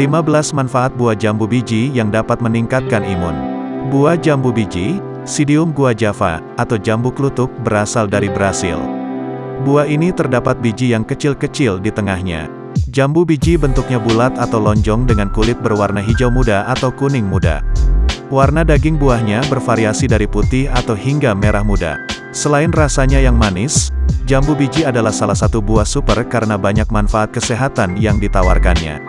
15 manfaat buah jambu biji yang dapat meningkatkan imun. Buah jambu biji, Sidium guajava, atau jambu klutuk, berasal dari Brasil. Buah ini terdapat biji yang kecil-kecil di tengahnya. Jambu biji bentuknya bulat atau lonjong dengan kulit berwarna hijau muda atau kuning muda. Warna daging buahnya bervariasi dari putih atau hingga merah muda. Selain rasanya yang manis, jambu biji adalah salah satu buah super karena banyak manfaat kesehatan yang ditawarkannya.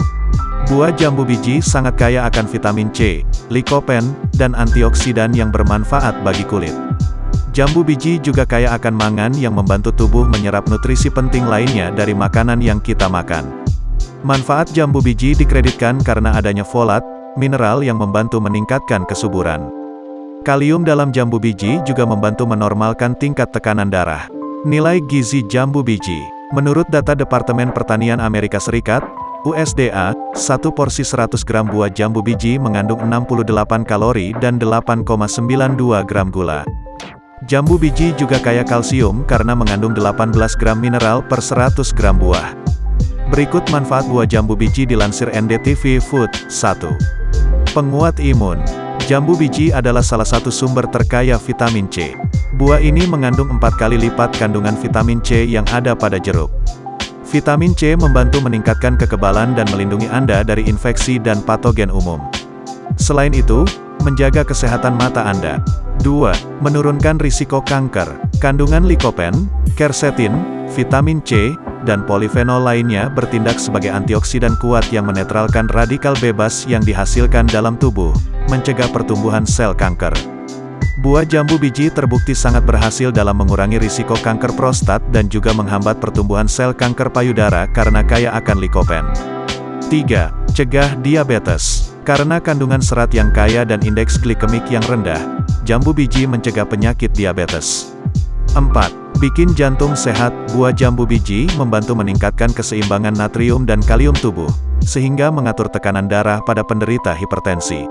Buah jambu biji sangat kaya akan vitamin C, likopen, dan antioksidan yang bermanfaat bagi kulit. Jambu biji juga kaya akan mangan yang membantu tubuh menyerap nutrisi penting lainnya dari makanan yang kita makan. Manfaat jambu biji dikreditkan karena adanya folat, mineral yang membantu meningkatkan kesuburan. Kalium dalam jambu biji juga membantu menormalkan tingkat tekanan darah. Nilai gizi jambu biji Menurut data Departemen Pertanian Amerika Serikat, USDA, satu porsi 100 gram buah jambu biji mengandung 68 kalori dan 8,92 gram gula. Jambu biji juga kaya kalsium karena mengandung 18 gram mineral per 100 gram buah. Berikut manfaat buah jambu biji dilansir NDTV Food, 1. Penguat imun. Jambu biji adalah salah satu sumber terkaya vitamin C. Buah ini mengandung empat kali lipat kandungan vitamin C yang ada pada jeruk. Vitamin C membantu meningkatkan kekebalan dan melindungi Anda dari infeksi dan patogen umum. Selain itu, menjaga kesehatan mata Anda. 2. Menurunkan risiko kanker. Kandungan likopen, quercetin, vitamin C, dan polifenol lainnya bertindak sebagai antioksidan kuat yang menetralkan radikal bebas yang dihasilkan dalam tubuh, mencegah pertumbuhan sel kanker. Buah jambu biji terbukti sangat berhasil dalam mengurangi risiko kanker prostat dan juga menghambat pertumbuhan sel kanker payudara karena kaya akan likopen. 3. Cegah diabetes. Karena kandungan serat yang kaya dan indeks glikemik yang rendah, jambu biji mencegah penyakit diabetes. 4. Bikin jantung sehat, buah jambu biji membantu meningkatkan keseimbangan natrium dan kalium tubuh, sehingga mengatur tekanan darah pada penderita hipertensi.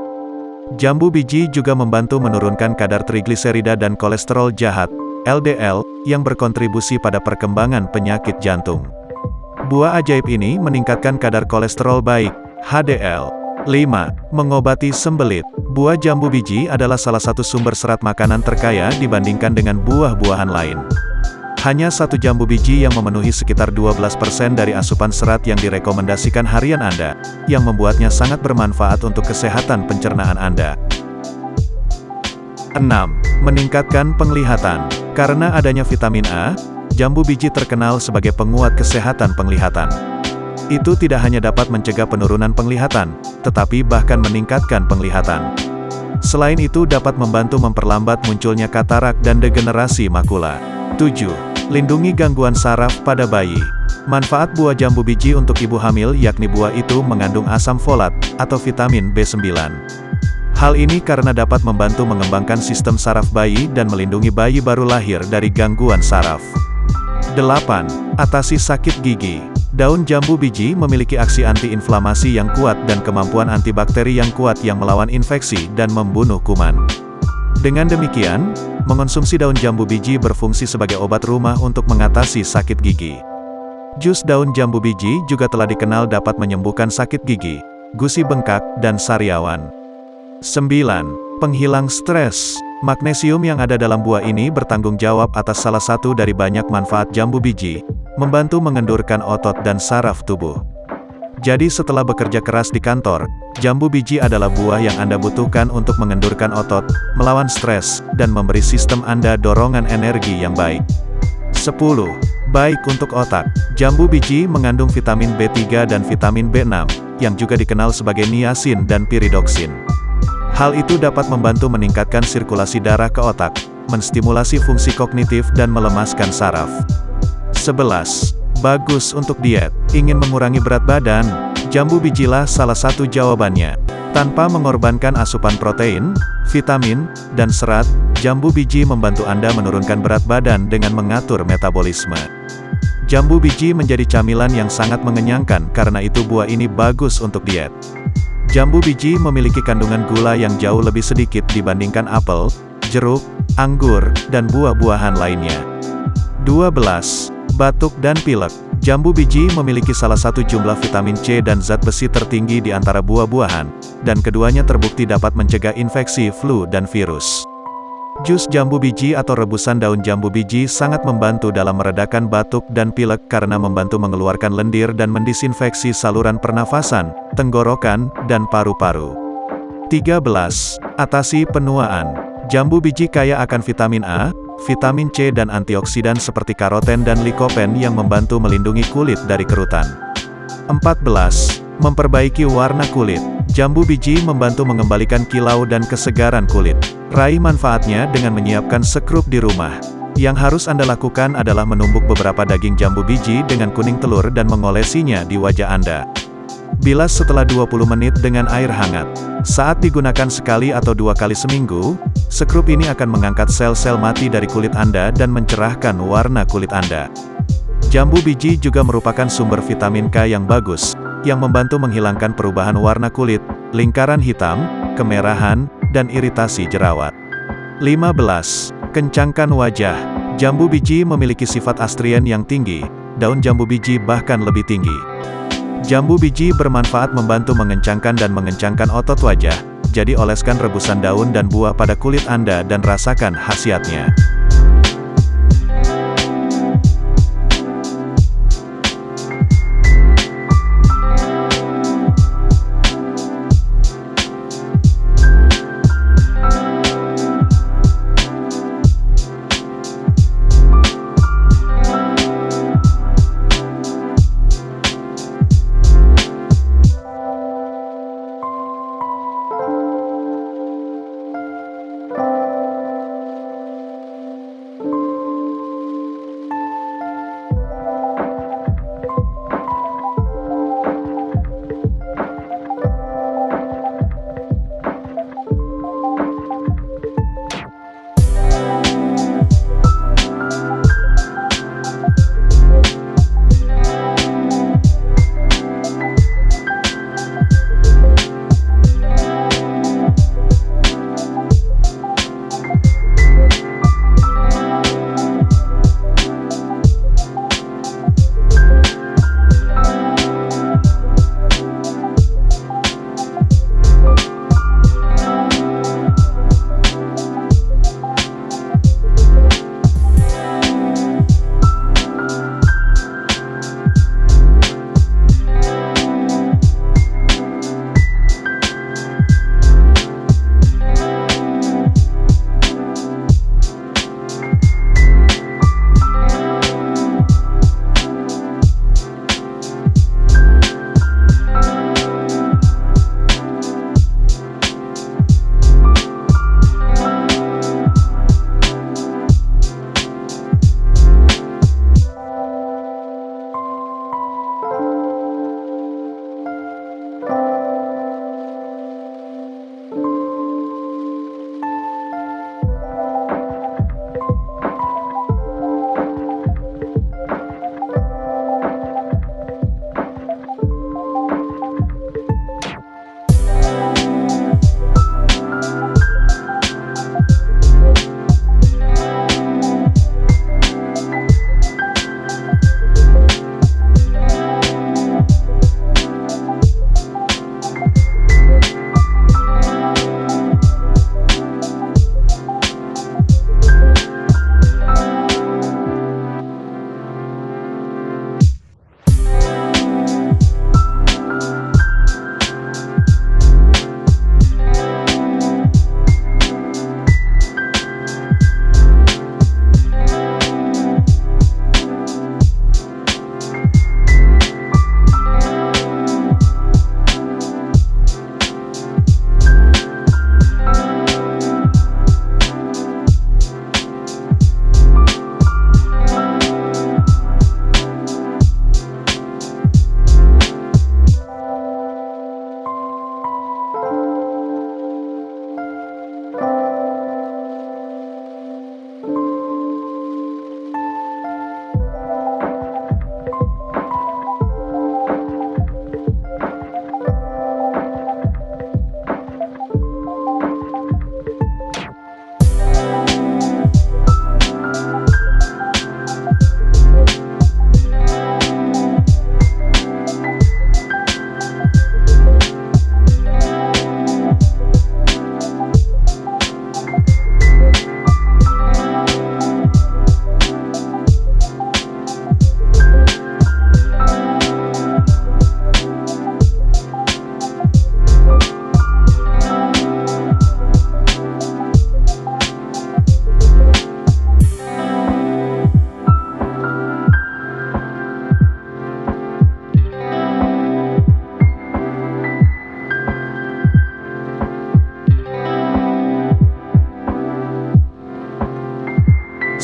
Jambu biji juga membantu menurunkan kadar trigliserida dan kolesterol jahat, LDL, yang berkontribusi pada perkembangan penyakit jantung. Buah ajaib ini meningkatkan kadar kolesterol baik, HDL. 5. Mengobati sembelit. Buah jambu biji adalah salah satu sumber serat makanan terkaya dibandingkan dengan buah-buahan lain. Hanya satu jambu biji yang memenuhi sekitar 12% dari asupan serat yang direkomendasikan harian Anda, yang membuatnya sangat bermanfaat untuk kesehatan pencernaan Anda. 6. Meningkatkan penglihatan. Karena adanya vitamin A, jambu biji terkenal sebagai penguat kesehatan penglihatan. Itu tidak hanya dapat mencegah penurunan penglihatan, tetapi bahkan meningkatkan penglihatan. Selain itu dapat membantu memperlambat munculnya katarak dan degenerasi makula. 7. Lindungi gangguan saraf pada bayi. Manfaat buah jambu biji untuk ibu hamil yakni buah itu mengandung asam folat, atau vitamin B9. Hal ini karena dapat membantu mengembangkan sistem saraf bayi dan melindungi bayi baru lahir dari gangguan saraf. 8. Atasi sakit gigi. Daun jambu biji memiliki aksi antiinflamasi yang kuat dan kemampuan antibakteri yang kuat yang melawan infeksi dan membunuh kuman. Dengan demikian, Mengonsumsi daun jambu biji berfungsi sebagai obat rumah untuk mengatasi sakit gigi. Jus daun jambu biji juga telah dikenal dapat menyembuhkan sakit gigi, gusi bengkak, dan sariawan. 9. Penghilang stres. Magnesium yang ada dalam buah ini bertanggung jawab atas salah satu dari banyak manfaat jambu biji, membantu mengendurkan otot dan saraf tubuh. Jadi setelah bekerja keras di kantor, jambu biji adalah buah yang Anda butuhkan untuk mengendurkan otot, melawan stres, dan memberi sistem Anda dorongan energi yang baik. 10. Baik untuk otak. Jambu biji mengandung vitamin B3 dan vitamin B6, yang juga dikenal sebagai niacin dan piridoksin. Hal itu dapat membantu meningkatkan sirkulasi darah ke otak, menstimulasi fungsi kognitif dan melemaskan saraf. 11. Bagus untuk diet. Ingin mengurangi berat badan? Jambu bijilah salah satu jawabannya. Tanpa mengorbankan asupan protein, vitamin, dan serat, jambu biji membantu Anda menurunkan berat badan dengan mengatur metabolisme. Jambu biji menjadi camilan yang sangat mengenyangkan karena itu buah ini bagus untuk diet. Jambu biji memiliki kandungan gula yang jauh lebih sedikit dibandingkan apel, jeruk, anggur, dan buah-buahan lainnya. 12. Batuk dan pilek. Jambu biji memiliki salah satu jumlah vitamin C dan zat besi tertinggi di antara buah-buahan, dan keduanya terbukti dapat mencegah infeksi flu dan virus. Jus jambu biji atau rebusan daun jambu biji sangat membantu dalam meredakan batuk dan pilek karena membantu mengeluarkan lendir dan mendisinfeksi saluran pernafasan, tenggorokan, dan paru-paru. 13. Atasi penuaan. Jambu biji kaya akan vitamin A, vitamin C dan antioksidan seperti karoten dan likopen yang membantu melindungi kulit dari kerutan. 14. Memperbaiki warna kulit. Jambu biji membantu mengembalikan kilau dan kesegaran kulit. Raih manfaatnya dengan menyiapkan sekrup di rumah. Yang harus Anda lakukan adalah menumbuk beberapa daging jambu biji dengan kuning telur dan mengolesinya di wajah Anda. Bilas setelah 20 menit dengan air hangat. Saat digunakan sekali atau dua kali seminggu, sekrup ini akan mengangkat sel-sel mati dari kulit Anda dan mencerahkan warna kulit Anda. Jambu biji juga merupakan sumber vitamin K yang bagus, yang membantu menghilangkan perubahan warna kulit, lingkaran hitam, kemerahan, dan iritasi jerawat. 15. Kencangkan wajah. Jambu biji memiliki sifat astrien yang tinggi, daun jambu biji bahkan lebih tinggi. Jambu biji bermanfaat membantu mengencangkan dan mengencangkan otot wajah, jadi oleskan rebusan daun dan buah pada kulit Anda dan rasakan khasiatnya.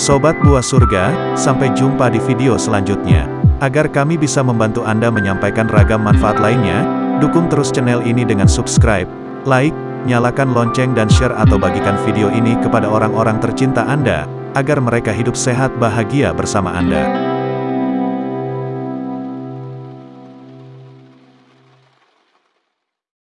Sobat Buah Surga, sampai jumpa di video selanjutnya. Agar kami bisa membantu Anda menyampaikan ragam manfaat lainnya, dukung terus channel ini dengan subscribe, like, nyalakan lonceng dan share atau bagikan video ini kepada orang-orang tercinta Anda, agar mereka hidup sehat bahagia bersama Anda.